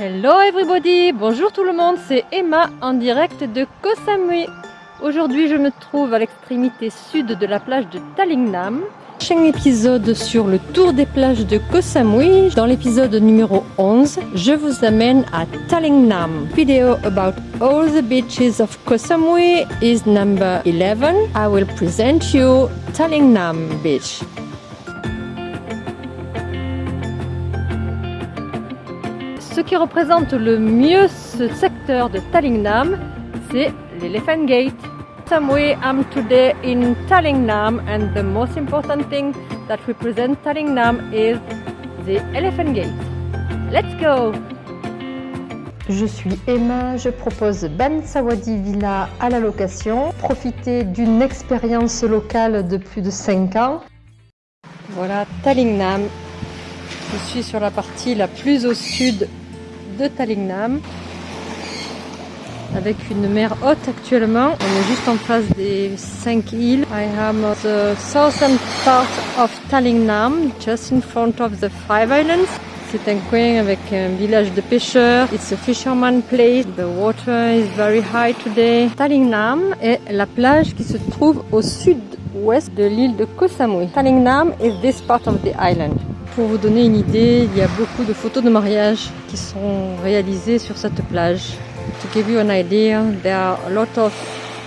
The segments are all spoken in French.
Hello everybody, bonjour tout le monde, c'est Emma en direct de Koh Samui. Aujourd'hui je me trouve à l'extrémité sud de la plage de Talingnam. Prochain épisode sur le tour des plages de Koh Samui. Dans l'épisode numéro 11, je vous amène à Talingnam. Video about all the beaches of Koh Samui is number 11. I will present you Talingnam Beach. Ce qui représente le mieux ce secteur de Talingnam, c'est l'Elephant Gate. Samui, I'm today in Talingnam and the most important thing that represents Talingnam is the Elephant Gate. Let's go! Je suis Emma, je propose Ban Sawadi Villa à la location. Profitez d'une expérience locale de plus de 5 ans. Voilà Talingnam. Je suis sur la partie la plus au sud de Talingnam avec une mer haute actuellement. On est juste en face des 5 îles. I am the southern part of Talingnam, just in front of the Five Islands. C'est un coin avec un village de pêcheurs. It's a fisherman place. The water is very high today. Talingnam est la plage qui se trouve au sud-ouest de l'île de Koh Samui. Talingnam is this part of the island. Pour vous donner une idée, il y a beaucoup de photos de mariage qui sont réalisées sur cette plage. To give you an idea, there are a lot of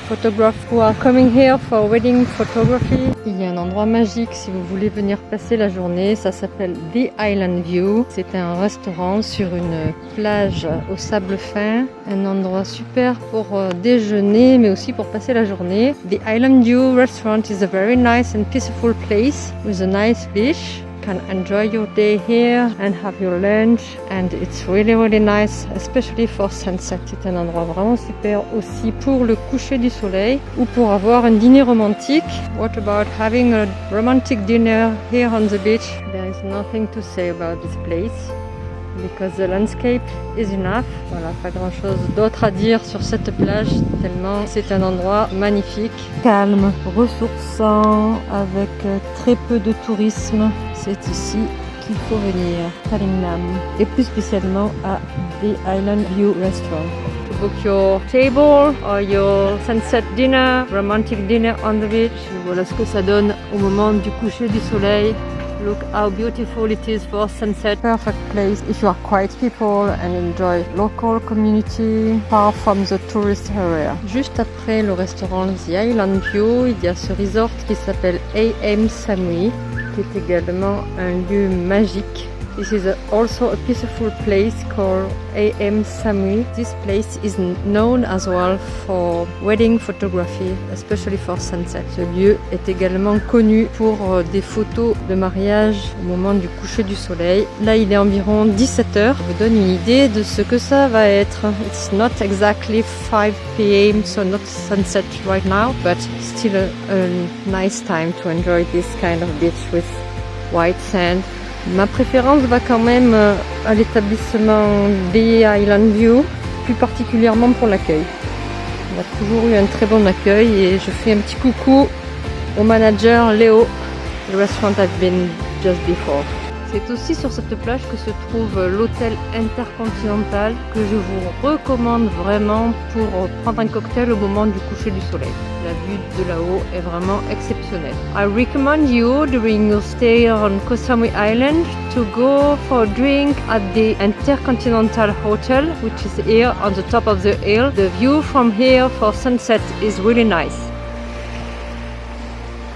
photographers who are coming here for wedding photography. Il y a un endroit magique si vous voulez venir passer la journée, ça s'appelle The Island View. C'est un restaurant sur une plage au sable fin, un endroit super pour euh, déjeuner mais aussi pour passer la journée. The Island View restaurant is a very nice and peaceful place with a nice beach can enjoy your day here and have your lunch and it's really really nice especially for sunset. C'est un endroit vraiment super aussi pour le coucher du soleil ou pour avoir un dîner romantique. What about having a romantic dinner here on the beach? There is nothing to say about this place because the landscape is enough. Voilà, pas grand chose d'autre à dire sur cette plage tellement c'est un endroit magnifique, calme, ressourçant, avec très peu de tourisme c'est ici qu'il faut venir, Talingnam, et plus spécialement à The Island View Restaurant. To book your table or your sunset dinner, romantic dinner on the beach. Voilà ce que ça donne au moment du coucher du soleil. Look how beautiful it is for sunset. Perfect place if you are quiet people and enjoy local community far from the tourist area. Juste après le restaurant The Island View, il y a ce resort qui s'appelle AM Samui qui est également un lieu magique. This is also a peaceful place called AM Samui. This place is known as well for wedding photography, especially for sunset. Ce lieu est également connu pour euh, des photos de mariage au moment du coucher du soleil. Là, il est environ 17 heures. Je vous donne une idée de ce que ça va être. It's not exactly 5 p.m. so not sunset right now, but still a nice time to enjoy this kind of beach with white sand Ma préférence va quand même euh, à l'établissement des Island View, plus particulièrement pour l'accueil. On a toujours eu un très bon accueil et je fais un petit coucou au manager Léo, le restaurant I've been just before. C'est aussi sur cette plage que se trouve l'hôtel intercontinental que je vous recommande vraiment pour prendre un cocktail au moment du coucher du soleil. La vue de là-haut est vraiment exceptionnelle. I recommend you during your stay on Koh Samui Island to go for a drink at the Intercontinental Hotel which is here on the top of the hill. The view from here for sunset is really nice.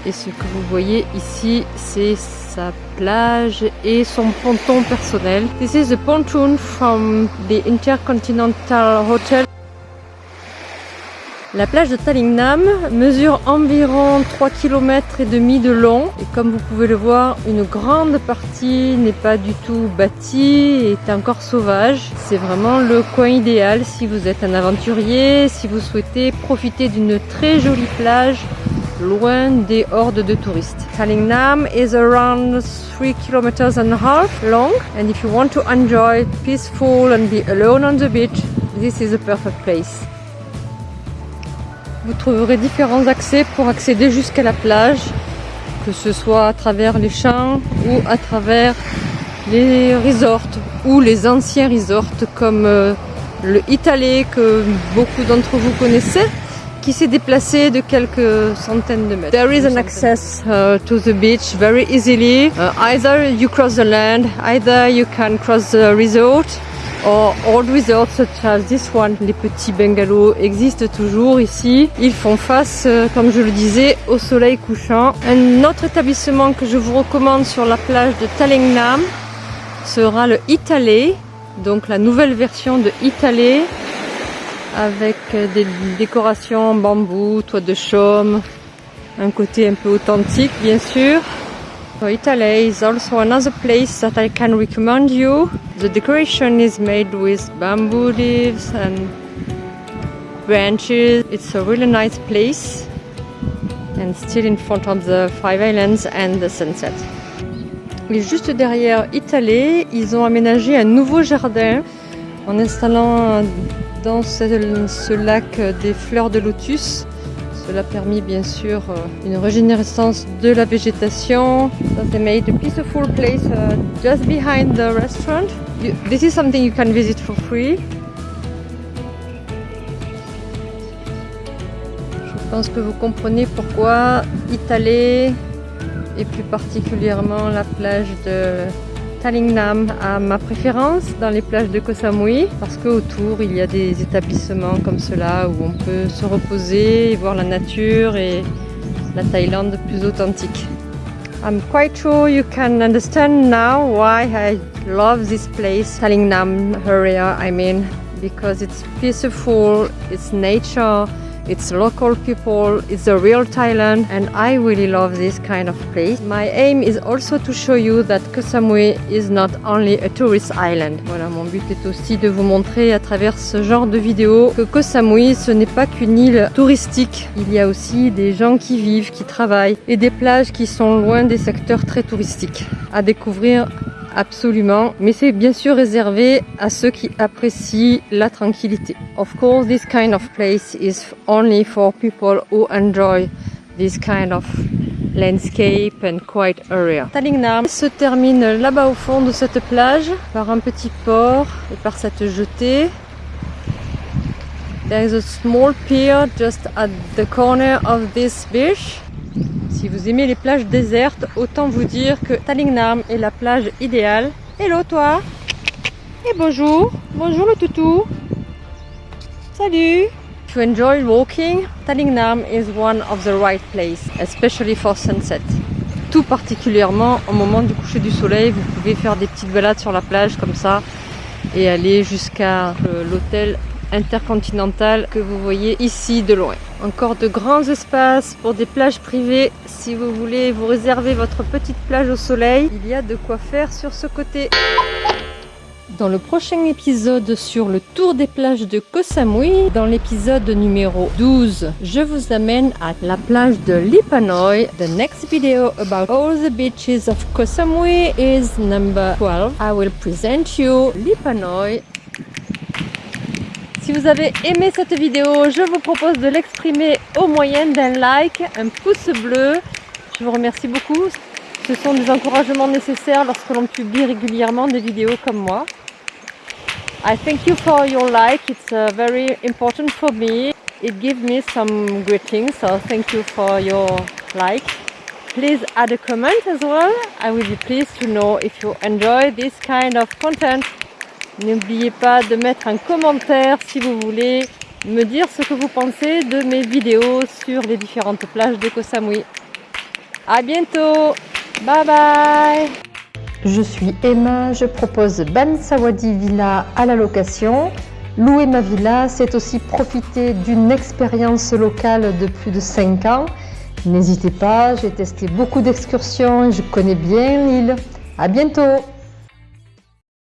Et ce que vous voyez ici, c'est sa plage et son ponton personnel. This is the pontoon from the Intercontinental Hotel. La plage de Talingnam mesure environ 3 km et demi de long et comme vous pouvez le voir, une grande partie n'est pas du tout bâtie et est encore sauvage. C'est vraiment le coin idéal si vous êtes un aventurier, si vous souhaitez profiter d'une très jolie plage loin des hordes de touristes. Talingnam is around 3 km and a half long and if you want to enjoy peaceful and be alone on the beach, this is a perfect place. Vous trouverez différents accès pour accéder jusqu'à la plage, que ce soit à travers les champs ou à travers les resorts ou les anciens resorts comme euh, le Italé que beaucoup d'entre vous connaissez qui s'est déplacé de quelques centaines de mètres. There is an access uh, to the beach very easily. Uh, either you cross the land, either you can cross the resort or old resorts such as this one. Les petits bungalows existent toujours ici. Ils font face, euh, comme je le disais, au soleil couchant. Un autre établissement que je vous recommande sur la plage de Talingnam sera le Italé, donc la nouvelle version de Italé avec des décorations bambou, toit de chaume, un côté un peu authentique bien sûr. So Italy is also another place that I can recommend you. The decoration is made with bamboo leaves and branches. It's a really nice place and still in front of the Five Islands and the sunset. Et juste derrière Italé, ils ont aménagé un nouveau jardin en installant dans ce, lac des fleurs de lotus. Cela a permis bien sûr euh, une régénérescence de la végétation. So they made a peaceful place uh, just behind the restaurant. this is something you can visit for free. Je pense que vous comprenez pourquoi Italé et plus particulièrement la plage de Talingnam a ma préférence dans les plages de Koh Samui parce qu'autour il y a des établissements comme cela où on peut se reposer et voir la nature et la Thaïlande plus authentique. I'm quite sure you can understand now why I love this place, Talingnam area I mean, because it's peaceful, it's nature, It's local people, it's a real Thailand and I really love this kind of place. My aim is also to show you that Koh Samui is not only a tourist island. Voilà, mon but est aussi de vous montrer à travers ce genre de vidéo que Koh Samui ce n'est pas qu'une île touristique. Il y a aussi des gens qui vivent, qui travaillent et des plages qui sont loin des secteurs très touristiques à découvrir absolument, mais c'est bien sûr réservé à ceux qui apprécient la tranquillité. Of course, this kind of place is only for people who enjoy this kind of landscape and quiet area. Talingnam se termine là-bas au fond de cette plage par un petit port et par cette jetée. There is a small pier just at the corner of this beach. Si vous aimez les plages désertes, autant vous dire que Talingnam est la plage idéale. Hello toi Et bonjour Bonjour le toutou Salut To enjoy walking, Talingnam is one of the right place, especially for sunset. Tout particulièrement au moment du coucher du soleil, vous pouvez faire des petites balades sur la plage comme ça et aller jusqu'à euh, l'hôtel intercontinentale que vous voyez ici de loin. Encore de grands espaces pour des plages privées. Si vous voulez vous réserver votre petite plage au soleil, il y a de quoi faire sur ce côté. Dans le prochain épisode sur le tour des plages de Koh Samui, dans l'épisode numéro 12, je vous amène à la plage de Lipanoi. The next video about all the beaches of Koh Samui is number 12. I will present you Lipanoi si vous avez aimé cette vidéo, je vous propose de l'exprimer au moyen d'un like, un pouce bleu. Je vous remercie beaucoup. Ce sont des encouragements nécessaires lorsque l'on publie régulièrement des vidéos comme moi. I thank you for your like. It's uh, very important for me. It gives me some greetings, so thank you for your like. Please add a comment as well. I will be pleased to know if you enjoy this kind of content. N'oubliez pas de mettre un commentaire si vous voulez me dire ce que vous pensez de mes vidéos sur les différentes plages de Koh Samui. A bientôt Bye bye Je suis Emma, je propose Ban Sawadi Villa à la location. Louer ma villa, c'est aussi profiter d'une expérience locale de plus de 5 ans. N'hésitez pas, j'ai testé beaucoup d'excursions je connais bien l'île. A bientôt